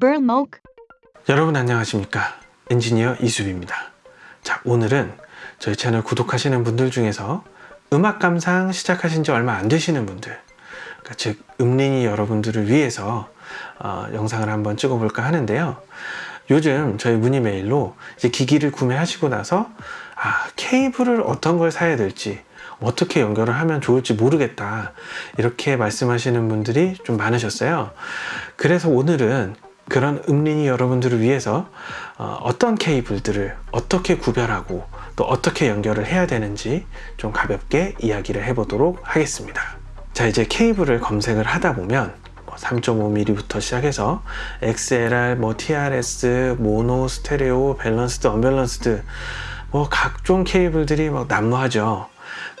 Burmok, 여러분 안녕하십니까? 엔지니어 이수빈입니다. 자 오늘은 저희 채널 구독하시는 분들 중에서 음악 감상 시작하신 지 얼마 안 되시는 분들 그러니까 즉 음린이 여러분들을 위해서 어, 영상을 한번 찍어 볼까 하는데요. 요즘 저희 문의 메일로 이제 기기를 구매하시고 나서 아 케이블을 어떤 걸 사야 될지 어떻게 연결을 하면 좋을지 모르겠다 이렇게 말씀하시는 분들이 좀 많으셨어요. 그래서 오늘은 그런 음린이 여러분들을 위해서 어, 떤 케이블들을 어떻게 구별하고 또 어떻게 연결을 해야 되는지 좀 가볍게 이야기를 해보도록 하겠습니다. 자 이제 케이블을 검색을 하다 보면 3.5mm부터 시작해서 XLR, 뭐 TRS, 모노, 스테레오, balanced, unbalanced 뭐 각종 케이블들이 막 난무하죠.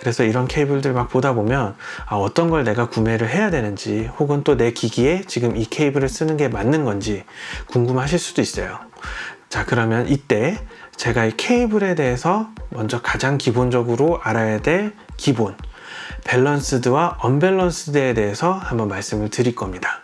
그래서 이런 케이블들 막 보다 보면 아, 어떤 걸 내가 구매를 해야 되는지 혹은 또 내 기기에 지금 이 케이블을 쓰는 게 맞는 건지 궁금하실 수도 있어요. 자 그러면 이때 제가 이 케이블에 대해서 먼저 가장 기본적으로 알아야 될 기본 밸런스드와 언밸런스드에 대해서 한번 말씀을 드릴 겁니다.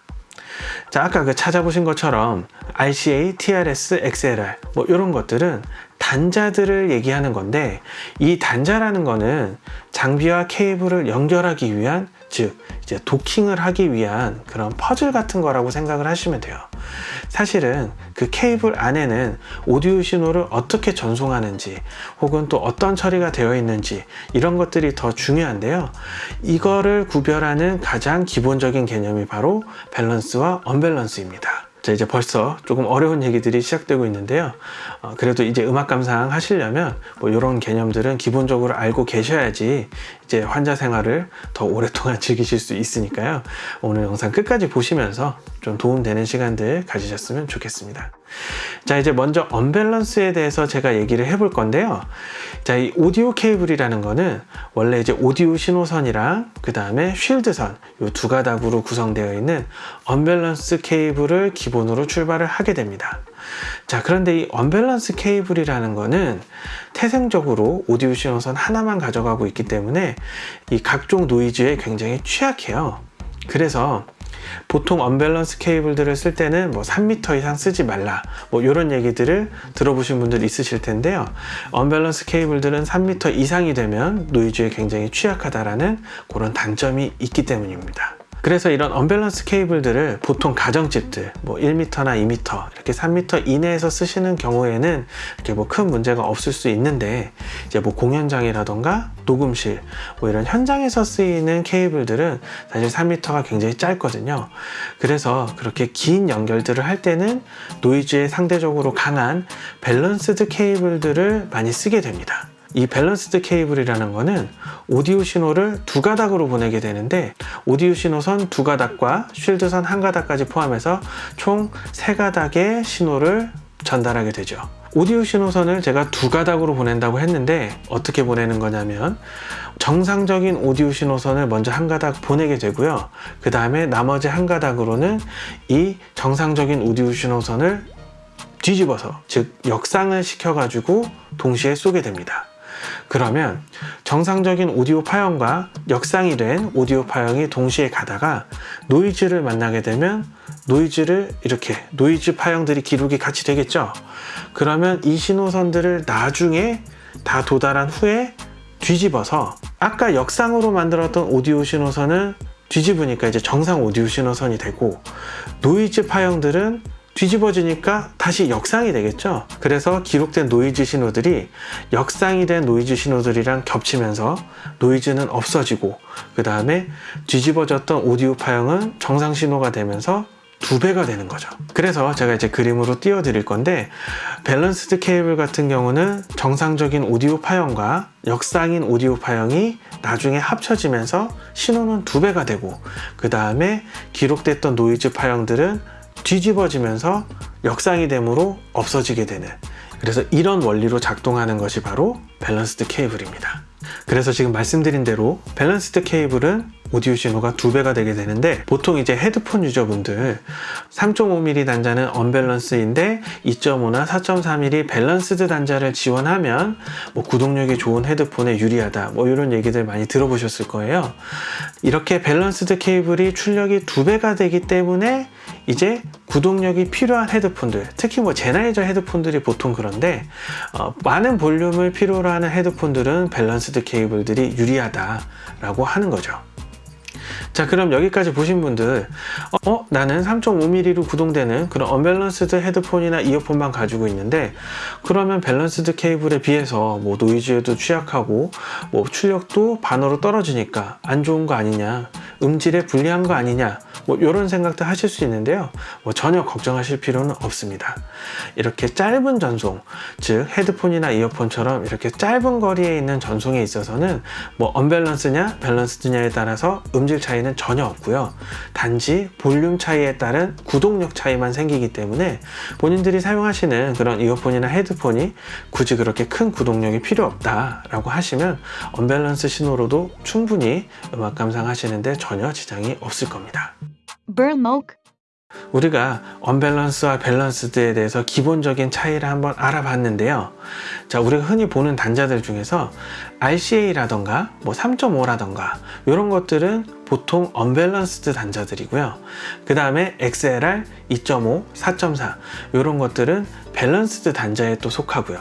자 아까 그 찾아보신 것처럼 RCA, TRS, XLR 뭐 이런 것들은 단자들을 얘기하는 건데 이 단자라는 거는 장비와 케이블을 연결하기 위한 즉 이제 도킹을 하기 위한 그런 퍼즐 같은 거라고 생각을 하시면 돼요. 사실은 그 케이블 안에는 오디오 신호를 어떻게 전송하는지 혹은 또 어떤 처리가 되어 있는지 이런 것들이 더 중요한데요. 이거를 구별하는 가장 기본적인 개념이 바로 밸런스와 언밸런스입니다 자 이제 벌써 조금 어려운 얘기들이 시작되고 있는데요. 어, 그래도 이제 음악 감상 하시려면 뭐 이런 개념들은 기본적으로 알고 계셔야지 이제 환자 생활을 더 오랫동안 즐기실 수 있으니까요. 오늘 영상 끝까지 보시면서 좀 도움되는 시간들 가지셨으면 좋겠습니다. 자 이제 먼저 언밸런스에 대해서 제가 얘기를 해볼 건데요. 자 이 오디오 케이블이라는 거는 원래 이제 오디오 신호선이랑 그 다음에 쉴드선 이 두 가닥으로 구성되어 있는 언밸런스 케이블을 기본으로 출발을 하게 됩니다 자 그런데 이 언밸런스 케이블이라는 거는 태생적으로 오디오 신호선 하나만 가져가고 있기 때문에 이 각종 노이즈에 굉장히 취약해요. 그래서 보통 언밸런스 케이블들을 쓸 때는 뭐 3m 이상 쓰지 말라. 뭐 이런 얘기들을 들어보신 분들 있으실 텐데요. 언밸런스 케이블들은 3m 이상이 되면 노이즈에 굉장히 취약하다라는 그런 단점이 있기 때문입니다 그래서 이런 언밸런스 케이블들을 보통 가정집들 뭐 1m나 2m 이렇게 3m 이내에서 쓰시는 경우에는 이렇게 뭐 큰 문제가 없을 수 있는데 이제 뭐 공연장이라던가 녹음실 뭐 이런 현장에서 쓰이는 케이블들은 사실 3m가 굉장히 짧거든요. 그래서 그렇게 긴 연결들을 할 때는 노이즈에 상대적으로 강한 balanced 케이블들을 많이 쓰게 됩니다 이 balanced 케이블이라는 거는 오디오 신호를 두 가닥으로 보내게 되는데 오디오 신호선 두 가닥과 쉴드선 한 가닥까지 포함해서 총 세 가닥의 신호를 전달하게 되죠. 오디오 신호선을 제가 두 가닥으로 보낸다고 했는데 어떻게 보내는 거냐면 정상적인 오디오 신호선을 먼저 한 가닥 보내게 되고요. 그 다음에 나머지 한 가닥으로는 이 정상적인 오디오 신호선을 뒤집어서 즉 역상을 시켜 가지고 동시에 쏘게 됩니다 그러면 정상적인 오디오 파형과 역상이 된 오디오 파형이 동시에 가다가 노이즈를 만나게 되면 노이즈를 이렇게 노이즈 파형들이 기록이 같이 되겠죠? 그러면 이 신호선들을 나중에 다 도달한 후에 뒤집어서 아까 역상으로 만들었던 오디오 신호선을 뒤집으니까 이제 정상 오디오 신호선이 되고 노이즈 파형들은 뒤집어지니까 다시 역상이 되겠죠? 그래서 기록된 노이즈 신호들이 역상이 된 노이즈 신호들이랑 겹치면서 노이즈는 없어지고 그 다음에 뒤집어졌던 오디오 파형은 정상 신호가 되면서 두 배가 되는 거죠. 그래서 제가 이제 그림으로 띄워 드릴 건데 balanced 케이블 같은 경우는 정상적인 오디오 파형과 역상인 오디오 파형이 나중에 합쳐지면서 신호는 두 배가 되고 그 다음에 기록됐던 노이즈 파형들은 뒤집어지면서 역상이 되므로 없어지게 되는 그래서 이런 원리로 작동하는 것이 바로 balanced 케이블입니다. 그래서 지금 말씀드린 대로 balanced 케이블은 오디오 신호가 두 배가 되게 되는데 보통 이제 헤드폰 유저분들 3.5mm 단자는 언밸런스인데 2.5나 4.4mm balanced 단자를 지원하면 뭐 구동력이 좋은 헤드폰에 유리하다 뭐 이런 얘기들 많이 들어보셨을 거예요. 이렇게 balanced 케이블이 출력이 두 배가 되기 때문에 이제 구동력이 필요한 헤드폰들 특히 뭐 젠하이저 헤드폰들이 보통 그런데 어, 많은 볼륨을 필요로 하는 헤드폰들은 balanced 케이블들이 유리하다 라고 하는 거죠 자 그럼 여기까지 보신 분들 어 나는 3.5mm로 구동되는 그런 unbalanced 헤드폰이나 이어폰만 가지고 있는데 그러면 balanced 케이블에 비해서 뭐 노이즈에도 취약하고 뭐 출력도 반으로 떨어지니까 안 좋은 거 아니냐 음질에 불리한 거 아니냐 뭐 이런 생각도 하실 수 있는데요. 뭐 전혀 걱정하실 필요는 없습니다. 이렇게 짧은 전송 즉 헤드폰이나 이어폰처럼 이렇게 짧은 거리에 있는 전송에 있어서는 뭐 언밸런스냐 밸런스드냐에 따라서 음질 차이는 전혀 없고요. 단지 볼륨 차이에 따른 구동력 차이만 생기기 때문에 본인들이 사용하시는 그런 이어폰이나 헤드폰이 굳이 그렇게 큰 구동력이 필요 없다 라고 하시면 언밸런스 신호로도 충분히 음악 감상하시는데 전혀 지장이 없을 겁니다. Burmok, 우리가 언밸런스와 balanced에 대해서 기본적인 차이를 한번 알아봤는데요. 자, 우리가 흔히 보는 단자들 중에서 RCA라던가 뭐 3.5라던가 이런 것들은 보통 unbalanced 단자들이고요. 그 다음에 XLR 2.5, 4.4 이런 것들은 balanced 단자에 또 속하고요.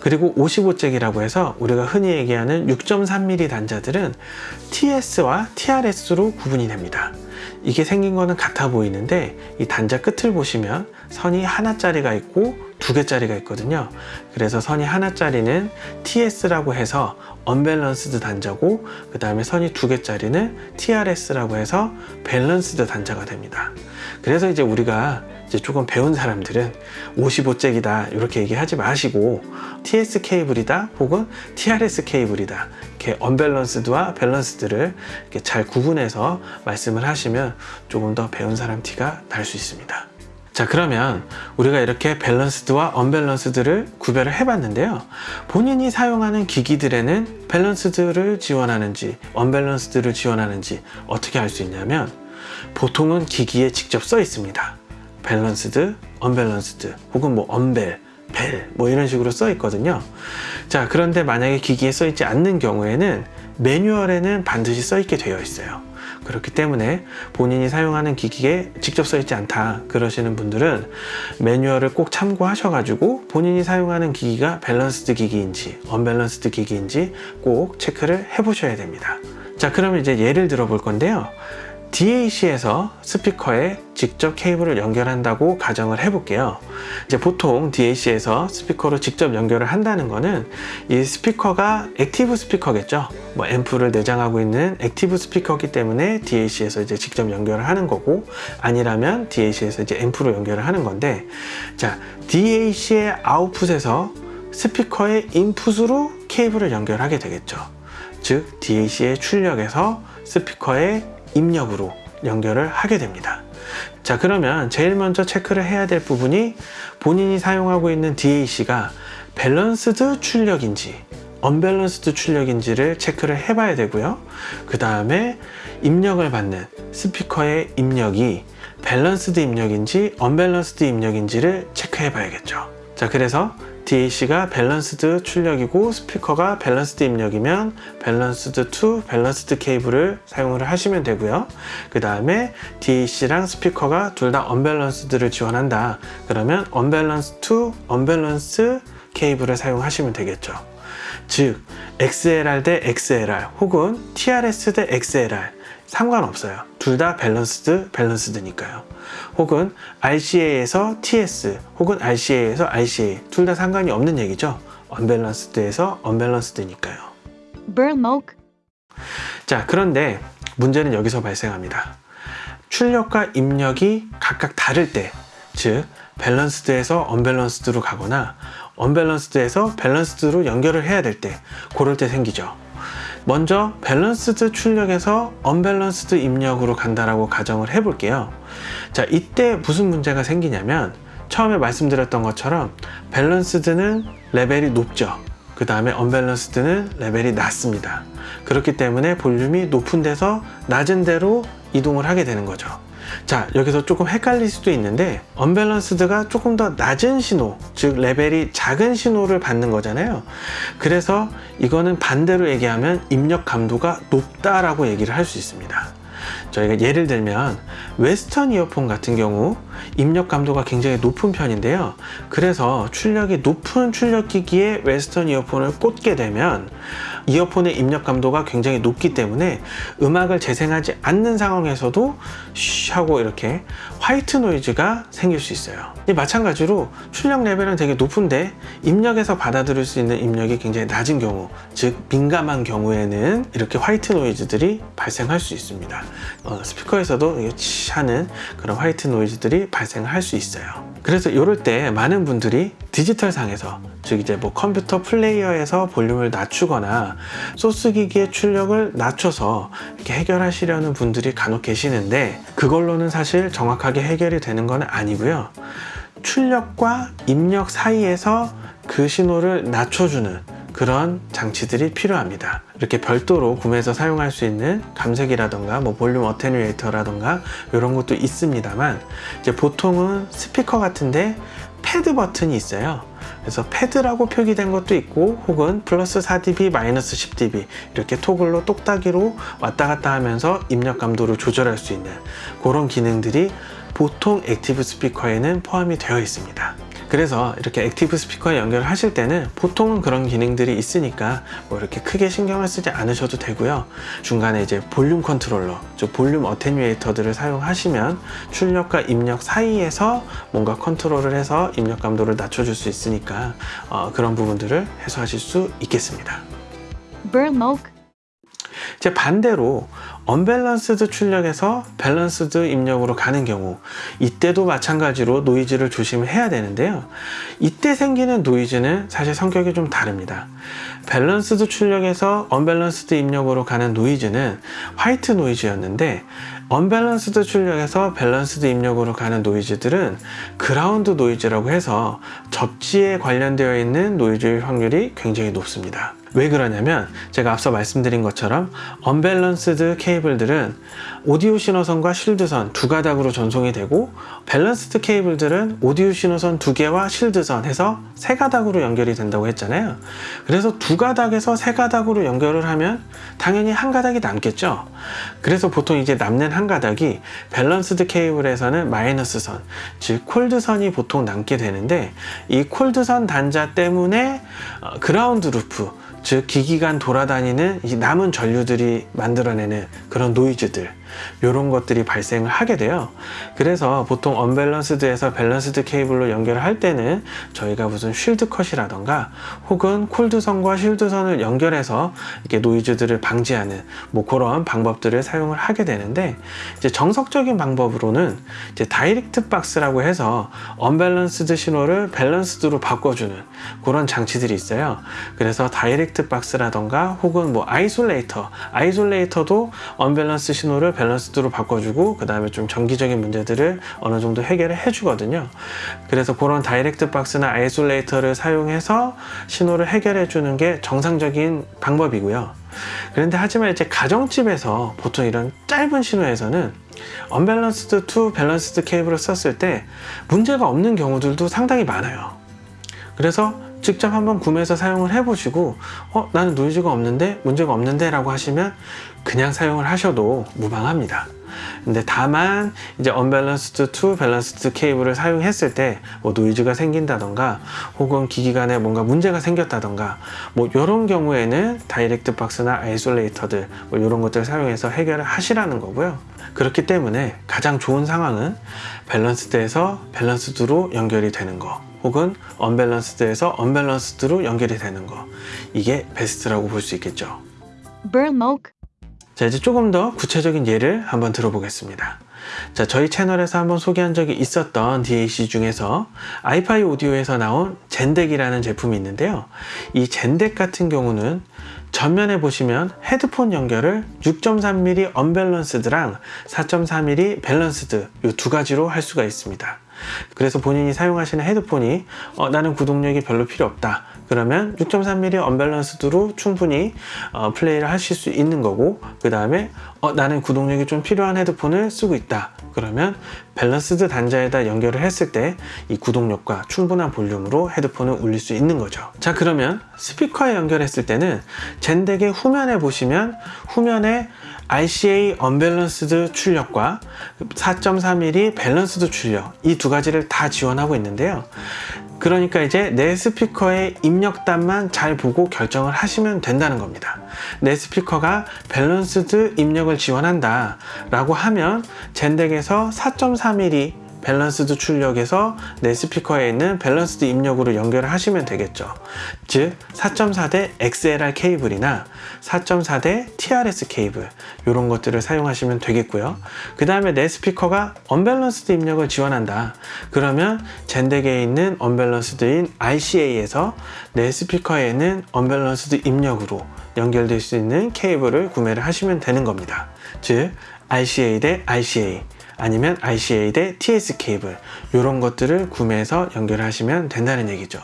그리고 55잭이라고 해서 우리가 흔히 얘기하는 6.3mm 단자들은 TS와 TRS로 구분이 됩니다. 이게 생긴 거는 같아 보이는데 이 단자 끝을 보시면 선이 하나짜리가 있고 두 개짜리가 있거든요. 그래서 선이 하나짜리는 TS라고 해서 unbalanced 단자고 그 다음에 선이 두 개짜리는 TRS라고 해서 balanced 단자가 됩니다. 그래서 이제 우리가 이제 조금 배운 사람들은 55잭이다 이렇게 얘기하지 마시고 TS 케이블이다 혹은 TRS 케이블이다 이렇게 unbalanced와 balanced를 이렇게 잘 구분해서 말씀을 하시면 조금 더 배운 사람 티가 날 수 있습니다 자 그러면 우리가 이렇게 balanced와 unbalanced를 구별을 해봤는데요. 본인이 사용하는 기기들에는 balanced를 지원하는지 unbalanced를 지원하는지 어떻게 알 수 있냐면 보통은 기기에 직접 써 있습니다. balanced, unbalanced 혹은 뭐 unbal, bal 뭐 이런 식으로 써 있거든요. 자 그런데 만약에 기기에 써 있지 않는 경우에는 매뉴얼에는 반드시 써 있게 되어 있어요 그렇기 때문에 본인이 사용하는 기기에 직접 써 있지 않다 그러시는 분들은 매뉴얼을 꼭 참고하셔 가지고 본인이 사용하는 기기가 balanced 기기인지 unbalanced 기기인지 꼭 체크를 해 보셔야 됩니다. 자 그러면 이제 예를 들어 볼 건데요 DAC에서 스피커에 직접 케이블을 연결한다고 가정을 해볼게요. 이제 보통 DAC에서 스피커로 직접 연결을 한다는 거는 이 스피커가 active 스피커겠죠. 뭐 앰프를 내장하고 있는 active 스피커이기 때문에 DAC에서 이제 직접 연결을 하는 거고 아니라면 DAC에서 이제 앰프로 연결을 하는 건데 자 DAC의 아웃풋에서 스피커의 인풋으로 케이블을 연결하게 되겠죠. 즉 DAC의 출력에서 스피커의 입력으로 연결을 하게 됩니다. 자 그러면 제일 먼저 체크를 해야 될 부분이 본인이 사용하고 있는 DAC가 balanced 출력인지 unbalanced 출력인지를 체크를 해 봐야 되고요. 그 다음에 입력을 받는 스피커의 입력이 balanced 입력인지 unbalanced 입력인지를 체크해 봐야겠죠. 자 그래서 DAC가 balanced 출력이고 스피커가 balanced 입력이면 balanced to balanced 케이블을 사용을 하시면 되고요. 그 다음에 DAC랑 스피커가 둘 다 unbalanced를 지원한다. 그러면 unbalance to unbalance 케이블을 사용하시면 되겠죠. 즉 XLR 대 XLR 혹은 TRS 대 XLR 상관없어요. 둘 다 balanced balanced니까요. 혹은 RCA에서 TS 혹은 RCA에서 RCA 둘 다 상관이 없는 얘기죠. unbalanced에서 unbalanced니까요. Burmok, 자 그런데 문제는 여기서 발생합니다. 출력과 입력이 각각 다를 때 즉 balanced에서 unbalanced로 가거나 unbalanced에서 balanced로 연결을 해야 될 때 그럴 때 생기죠 먼저 balanced 출력에서 unbalanced 입력으로 간다라고 가정을 해 볼게요 자 이때 무슨 문제가 생기냐면 처음에 말씀드렸던 것처럼 balanced는 레벨이 높죠 그 다음에 unbalanced는 레벨이 낮습니다. 그렇기 때문에 볼륨이 높은 데서 낮은 데로 이동을 하게 되는 거죠. 자, 여기서 조금 헷갈릴 수도 있는데 unbalanced가 조금 더 낮은 신호, 즉 레벨이 작은 신호를 받는 거잖아요. 그래서 이거는 반대로 얘기하면 입력 감도가 높다라고 얘기를 할 수 있습니다. 저희가 예를 들면 웨스톤 이어폰 같은 경우 입력 감도가 굉장히 높은 편인데요. 그래서 출력이 높은 출력기기에 웨스톤 이어폰을 꽂게 되면 이어폰의 입력 감도가 굉장히 높기 때문에 음악을 재생하지 않는 상황에서도 쉬 하고 이렇게 white noise가 생길 수 있어요. 이 마찬가지로 출력 레벨은 되게 높은데 입력에서 받아들일 수 있는 입력이 굉장히 낮은 경우, 즉 민감한 경우에는 이렇게 white noise들이 발생할 수 있습니다. 어, 스피커에서도 치 하는 그런 white noise들이 발생할 수 있어요. 그래서 이럴 때 많은 분들이 디지털 상에서 즉 이제 뭐 컴퓨터 플레이어에서 볼륨을 낮추거나 소스 기기의 출력을 낮춰서 이렇게 해결하시려는 분들이 간혹 계시는데 그걸로는 사실 정확하게 해결이 되는 건 아니고요. 출력과 입력 사이에서 그 신호를 낮춰주는 그런 장치들이 필요합니다. 이렇게 별도로 구매해서 사용할 수 있는 감쇄기라던가 뭐 볼륨 attenuator라던가 이런 것도 있습니다만 이제 보통은 스피커 같은데 패드 버튼이 있어요. 그래서 pad라고 표기된 것도 있고 혹은 플러스 4dB 마이너스 10dB 이렇게 토글로 똑딱이로 왔다 갔다 하면서 입력 감도를 조절할 수 있는 그런 기능들이 보통 active 스피커에는 포함이 되어 있습니다. 그래서 이렇게 active 스피커에 연결을 하실 때는 보통은 그런 기능들이 있으니까 뭐 이렇게 크게 신경을 쓰지 않으셔도 되고요. 중간에 이제 볼륨 컨트롤러, 즉 볼륨 attenuator들을 사용하시면 출력과 입력 사이에서 뭔가 컨트롤을 해서 입력 감도를 낮춰줄 수 있으니까 어, 그런 부분들을 해소하실 수 있겠습니다. Burmoke, 이제 반대로 unbalanced 출력에서 balanced 입력으로 가는 경우 이때도 마찬가지로 노이즈를 조심해야 되는데요. 이때 생기는 노이즈는 사실 성격이 좀 다릅니다. balanced 출력에서 unbalanced 입력으로 가는 노이즈는 white noise였는데 unbalanced 출력에서 balanced 입력으로 가는 노이즈들은 ground noise라고 해서 접지에 관련되어 있는 노이즈의 확률이 굉장히 높습니다 왜 그러냐면 제가 앞서 말씀드린 것처럼 unbalanced 케이블들은 오디오 신호선과 shield선 두 가닥으로 전송이 되고 balanced 케이블들은 오디오 신호선 두 개와 shield선 해서 세 가닥으로 연결이 된다고 했잖아요. 그래서 두 가닥에서 세 가닥으로 연결을 하면 당연히 한 가닥이 남겠죠. 그래서 보통 이제 남는 한 가닥이 balanced 케이블에서는 마이너스 선, 즉 cold선이 보통 남게 되는데 이 cold선 단자 때문에 어, ground loop 즉 기기간 돌아다니는 이 남은 전류들이 만들어내는 그런 노이즈들 이런 것들이 발생을 하게 돼요. 그래서 보통 unbalanced에서 balanced 케이블로 연결을 할 때는 저희가 무슨 shield cut이라던가 혹은 cold선과 shield선을 연결해서 이렇게 노이즈들을 방지하는 뭐 그런 방법들을 사용을 하게 되는데 이제 정석적인 방법으로는 이제 direct box라고 해서 unbalanced 신호를 balanced로 바꿔주는 그런 장치들이 있어요. 그래서 direct box라던가 혹은 뭐 isolator isolator도 unbalance 신호를 balanced로 바꿔주고 그 다음에 좀 전기적인 문제들을 어느 정도 해결을 해주거든요. 그래서 그런 direct box나 isolator를 사용해서 신호를 해결해 주는 게 정석적인 방법이고요. 그런데 하지만 이제 가정집에서 보통 이런 짧은 신호에서는 unbalanced to balanced 케이블을 썼을 때 문제가 없는 경우들도 상당히 많아요. 그래서 직접 한번 구매해서 사용을 해보시고 어 나는 노이즈가 없는데 문제가 없는데 라고 하시면 그냥 사용을 하셔도 무방합니다. 근데 다만 이제 unbalanced to balanced 케이블을 사용했을 때 뭐 노이즈가 생긴다던가 혹은 기기 간에 뭔가 문제가 생겼다던가 뭐 이런 경우에는 direct box나 isolator들 뭐 이런 것들을 사용해서 해결을 하시라는 거고요. 그렇기 때문에 가장 좋은 상황은 balanced에서 balanced로 연결이 되는 거 혹은 unbalanced에서 unbalanced로 연결이 되는 거. 이게 베스트라고 볼 수 있겠죠? Burmoke, 자 이제 조금 더 구체적인 예를 한번 들어보겠습니다. 자 저희 채널에서 한번 소개한 적이 있었던 DAC 중에서 iFi Audio에서 나온 ZEN DAC이라는 제품이 있는데요. 이 ZEN DAC 같은 경우는 전면에 보시면 헤드폰 연결을 6.3mm 언밸런스드랑 4.4mm 밸런스드 이 두 가지로 할 수가 있습니다 그래서 본인이 사용하시는 헤드폰이 어, 나는 구동력이 별로 필요 없다. 그러면 6.3mm unbalanced로 충분히 어, 플레이를 하실 수 있는 거고 그 다음에 어, 나는 구동력이 좀 필요한 헤드폰을 쓰고 있다. 그러면 balanced 단자에다 연결을 했을 때 이 구동력과 충분한 볼륨으로 헤드폰을 울릴 수 있는 거죠. 자 그러면 스피커에 연결했을 때는 ZEN DAC의 후면에 보시면 후면에 RCA unbalanced 출력과 4.3mm balanced 출력 이 두 가지를 다 지원하고 있는데요 그러니까 이제 내 스피커의 입력단만 잘 보고 결정을 하시면 된다는 겁니다. 내 스피커가 balanced 입력을 지원한다 라고 하면 젠덱에서 4.3mm 밸런스드 출력에서 내 스피커에 있는 balanced 입력으로 연결을 하시면 되겠죠. 즉 4.4대 XLR 케이블이나 4.4대 TRS 케이블 이런 것들을 사용하시면 되겠고요. 그 다음에 내 스피커가 unbalanced 입력을 지원한다. 그러면 ZEN DAC에 있는 unbalanced인 RCA에서 내 스피커에는 unbalanced 입력으로 연결될 수 있는 케이블을 구매를 하시면 되는 겁니다. 즉 RCA 대 RCA 아니면 RCA 대 TS 케이블 이런 것들을 구매해서 연결하시면 된다는 얘기죠.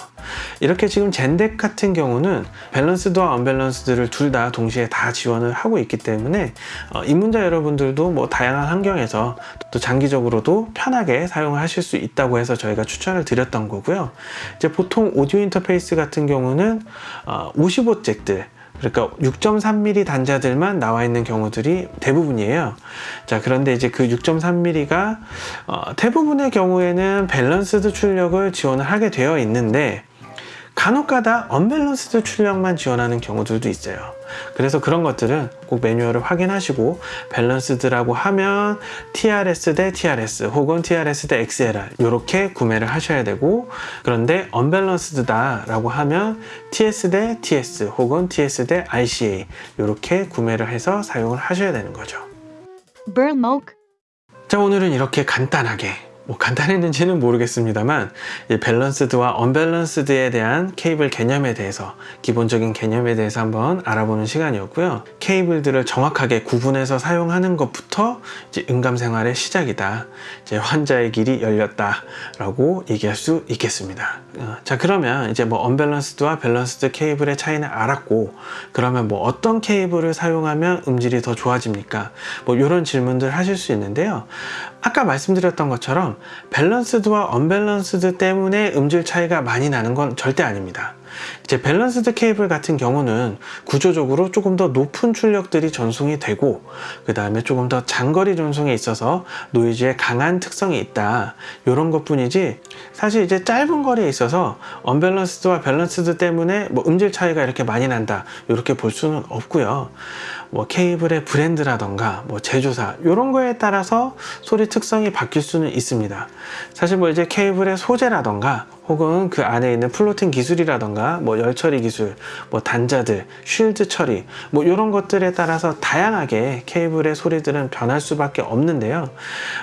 이렇게 지금 젠덱 같은 경우는 balanced와 unbalanced를 둘 다 동시에 다 지원을 하고 있기 때문에 어, 입문자 여러분들도 뭐 다양한 환경에서 또 장기적으로도 편하게 사용하실 수 있다고 해서 저희가 추천을 드렸던 거고요. 이제 보통 오디오 인터페이스 같은 경우는 어, 55잭들 그러니까 6.3mm 단자들만 나와 있는 경우들이 대부분이에요. 자, 그런데 이제 그 6.3mm가 어, 대부분의 경우에는 balanced 출력을 지원을 하게 되어 있는데 간혹가다 unbalanced 출력만 지원하는 경우들도 있어요. 그래서 그런 것들은 꼭 매뉴얼을 확인하시고 balanced라고 하면 TRS 대 TRS 혹은 TRS 대 XLR 이렇게 구매를 하셔야 되고 그런데 언밸런스드다 라고 하면 TS 대 TS 혹은 TS 대 RCA 이렇게 구매를 해서 사용을 하셔야 되는 거죠. 자 오늘은 이렇게 간단하게 뭐 간단했는지는 모르겠습니다만 이 밸런스드와 언밸런스드에 대한 케이블 개념에 대해서 기본적인 개념에 대해서 한번 알아보는 시간이었고요. 케이블들을 정확하게 구분해서 사용하는 것부터 이제 응감 생활의 시작이다. 이제 환자의 길이 열렸다 라고 얘기할 수 있겠습니다. 어, 자 그러면 이제 뭐 unbalanced와 balanced 케이블의 차이는 알았고 그러면 뭐 어떤 케이블을 사용하면 음질이 더 좋아집니까? 뭐 이런 질문들 하실 수 있는데요 아까 말씀드렸던 것처럼 balanced와 unbalanced 때문에 음질 차이가 많이 나는 건 절대 아닙니다. 이제 balanced 케이블 같은 경우는 구조적으로 조금 더 높은 출력들이 전송이 되고 그 다음에 조금 더 장거리 전송에 있어서 노이즈에 강한 특성이 있다. 이런 것 뿐이지 사실 이제 짧은 거리에 있어서 unbalanced와 balanced 때문에 뭐 음질 차이가 이렇게 많이 난다. 이렇게 볼 수는 없고요 뭐 케이블의 브랜드라던가 뭐 제조사 이런 거에 따라서 소리 특성이 바뀔 수는 있습니다. 사실 뭐 이제 케이블의 소재라던가 혹은 그 안에 있는 플로팅 기술이라던가 뭐 열처리 기술, 뭐 단자들, 쉴드 처리 뭐 이런 것들에 따라서 다양하게 케이블의 소리들은 변할 수밖에 없는데요.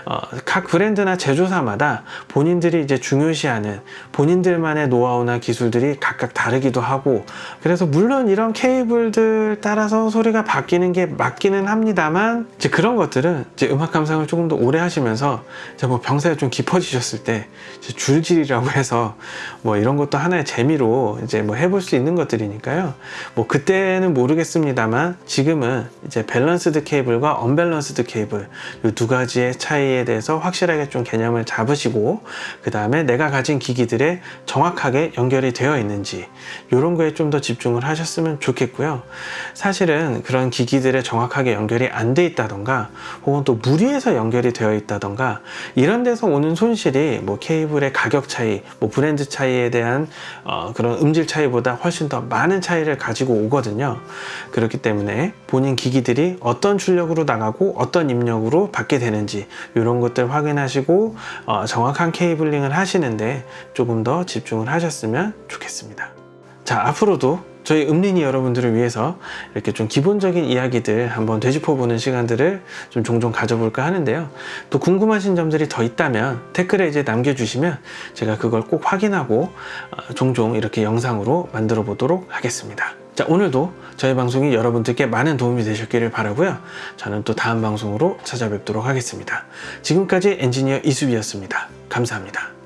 어, 각 브랜드나 제조사마다 본인들이 이제 중요시하는 본인들만의 노하우나 기술들이 각각 다르기도 하고 그래서 물론 이런 케이블들 따라서 소리가 바뀌는 게 맞기는 합니다만 이제 그런 것들은 이제 음악 감상을 조금 더 오래 하시면서 이제 뭐 병사에 좀 깊어지셨을 때 줄질이라고 해서 뭐 이런 것도 하나의 재미로 이제 뭐 해볼 수 있는 것들이니까요. 뭐 그때는 모르겠습니다만 지금은 이제 balanced 케이블과 unbalanced 케이블 이 두 가지의 차이에 대해서 확실하게 좀 개념을 잡으시고 그 다음에 내가 가진 기기들에 정확하게 연결이 되어 있는지 이런 거에 좀 더 집중을 하셨으면 좋겠고요. 사실은 그런 기기들에 정확하게 연결이 안 돼 있다던가 혹은 또 무리해서 연결이 되어 있다던가 이런 데서 오는 손실이 뭐 케이블의 가격 차이, 뭐 차이에 대한 어, 그런 음질 차이보다 훨씬 더 많은 차이를 가지고 오거든요. 그렇기 때문에 본인 기기들이 어떤 출력으로 나가고 어떤 입력으로 받게 되는지 이런 것들 확인하시고 어, 정확한 케이블링을 하시는데 조금 더 집중을 하셨으면 좋겠습니다. 자 앞으로도 저희 음린이 여러분들을 위해서 이렇게 좀 기본적인 이야기들 한번 되짚어보는 시간들을 좀 종종 가져볼까 하는데요. 또 궁금하신 점들이 더 있다면 댓글에 이제 남겨주시면 제가 그걸 꼭 확인하고 어, 종종 이렇게 영상으로 만들어 보도록 하겠습니다. 자 오늘도 저희 방송이 여러분들께 많은 도움이 되셨기를 바라고요. 저는 또 다음 방송으로 찾아뵙도록 하겠습니다. 지금까지 엔지니어 이수비였습니다. 감사합니다.